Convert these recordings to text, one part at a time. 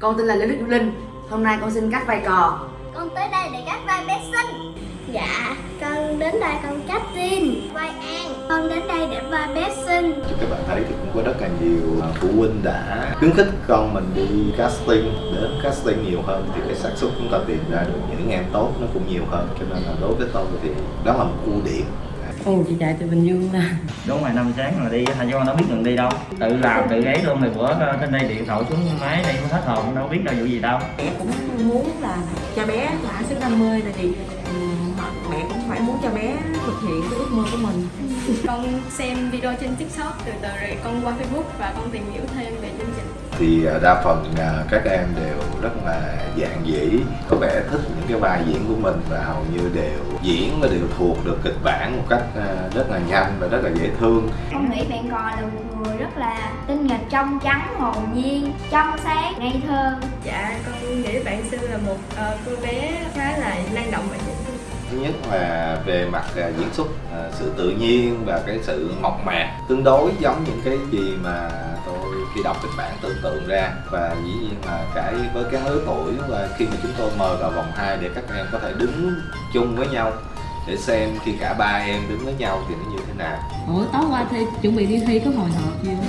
Con tên là Lê Đức Linh. Hôm nay con xin cắt vai cò. Con tới đây để cắt vai bé Sinh Dạ, con đến đây con cắt tin Vai An. Con đến đây để vai bé Sinh Thì các bạn thấy thì cũng có rất là nhiều à, phụ huynh đã khuyến khích con mình đi casting. Đến casting nhiều hơn thì cái xác suất chúng ta tìm ra được những em tốt nó cũng nhiều hơn. Cho nên là đối với tôi thì đó là một ưu điểm Ồ chị chạy từ Bình Dương nè. Đúng rồi năm sáng là đi con đâu biết đường đi đâu. Tự làm tự ấy luôn rồi bữa trên đây điện thoại xuống máy đây hết hồn đâu biết đâu vụ gì đâu. Mẹ cũng muốn là cho bé thỏa sức đam mê tại vì ừm, mẹ cũng phải muốn cho bé thực hiện cái ước mơ của mình. Con xem video trên tiktok từ từ rồi con qua facebook và con tìm hiểu thêm về thì à, đa phần à, các em đều rất là dạng dĩ có vẻ thích những cái vai diễn của mình và hầu như đều diễn và đều thuộc được kịch bản một cách à, rất là nhanh và rất là dễ thương. Con nghĩ bạn cò là một người rất là tinh nghịch trong trắng, hồn nhiên, trong sáng, ngây thơ. Dạ con nghĩ bạn sư là một ờ, cô bé khá là năng động và dễ thương thứ nhất là về mặt à, diễn xuất à, sự tự nhiên và cái sự mộc mạc. Tương đối giống những cái gì mà tôi khi đọc kịch bản tưởng tượng ra. Và dĩ nhiên là cái với cái lứa tuổi và khi mà chúng tôi mời vào vòng 2 để các em có thể đứng chung với nhau để xem khi cả ba em đứng với nhau thì nó như thế nào. Ủa tối qua thi chuẩn bị đi thi có hồi hộp gì không?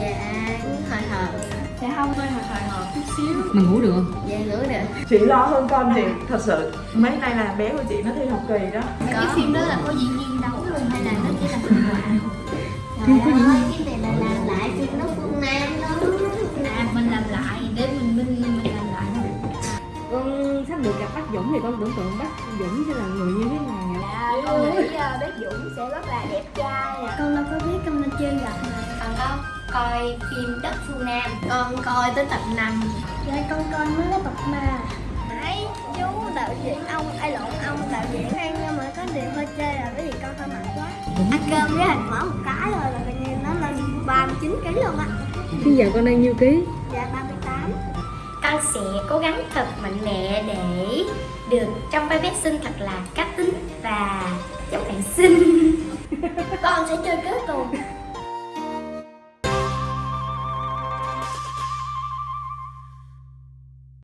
Dạ, hồi hộp dạ không hơi hồi hồi hộp chút xíu. Mà ngủ được không? Dạ, ngủ được. Chị lo hơn con thì thật sự mấy nay là bé của chị nó thi học kỳ đó. Cái phim đó là có diễn viên đấu luôn hay là nó chỉ là minh họa? Trời ơi, cái này là làm lại phim nó Phương Nam đó. À, mình làm lại để mình mình mình làm lại Con sắp được gặp bác Dũng thì con tưởng tượng bác Dũng sẽ là người như thế nào? Dạ, con nghĩ uh, bé Dũng sẽ rất là đẹp trai à. Con đâu có biết con nên chơi gặp mà. Còn con coi phim Đất Phương Nam. Con coi tới tập 5 Dạ, con coi mới tới tập 3 Nãy chú đạo diễn ông, ai lộn ông đạo diễn ăn nhưng mà có điều hơi chê là bởi vì con hơi mặn quá. Ăn cơm với hành mở một cái rồi là coi như nó lên 39 kg luôn á. Bây giờ con đang nhiêu ký? Dạ 38 Con sẽ cố gắng thật mạnh mẽ để được trong vai bé xinh thật là cá tính và giống bạn xinh. Con sẽ chơi kết cùng